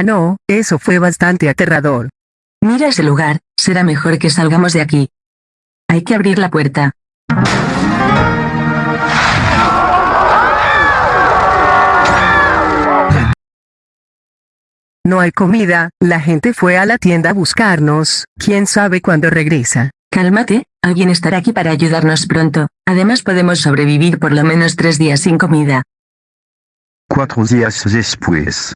Ah no, eso fue bastante aterrador. Mira ese lugar, será mejor que salgamos de aquí. Hay que abrir la puerta. No hay comida, la gente fue a la tienda a buscarnos, quién sabe cuándo regresa. Cálmate, alguien estará aquí para ayudarnos pronto. Además podemos sobrevivir por lo menos tres días sin comida. Cuatro días después.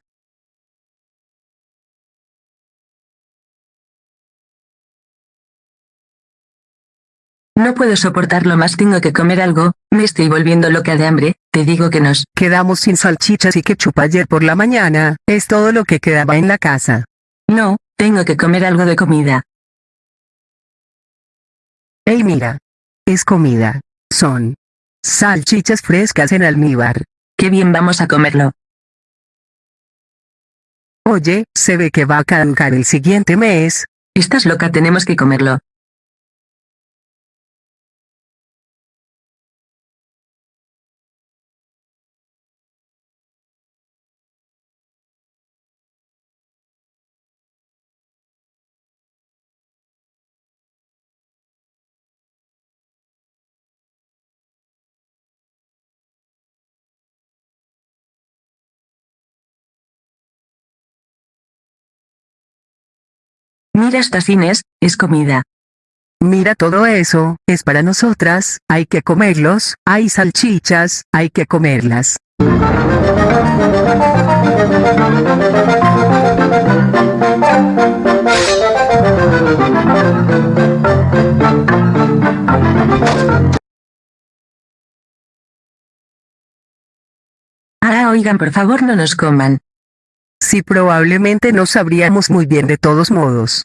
No puedo soportarlo más, tengo que comer algo, me estoy volviendo loca de hambre, te digo que nos... Quedamos sin salchichas y ketchup ayer por la mañana, es todo lo que quedaba en la casa. No, tengo que comer algo de comida. Ey mira. Es comida. Son salchichas frescas en almíbar. Qué bien vamos a comerlo. Oye, se ve que va a caducar el siguiente mes. Estás loca, tenemos que comerlo. Mira estas cines, es comida. Mira todo eso, es para nosotras, hay que comerlos, hay salchichas, hay que comerlas. Ah, oigan, por favor no nos coman. Sí probablemente no sabríamos muy bien de todos modos.